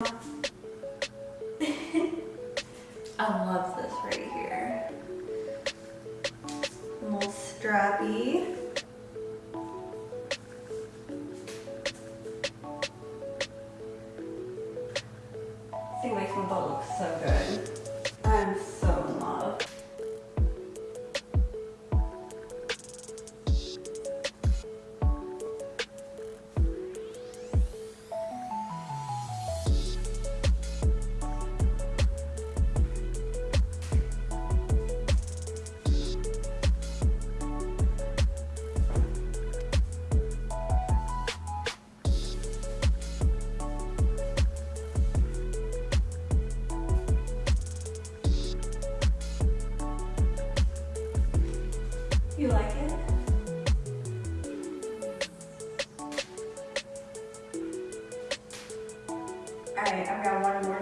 I love this right here. A little strappy. I makes my butt look so good. You like it? Alright, I've got one more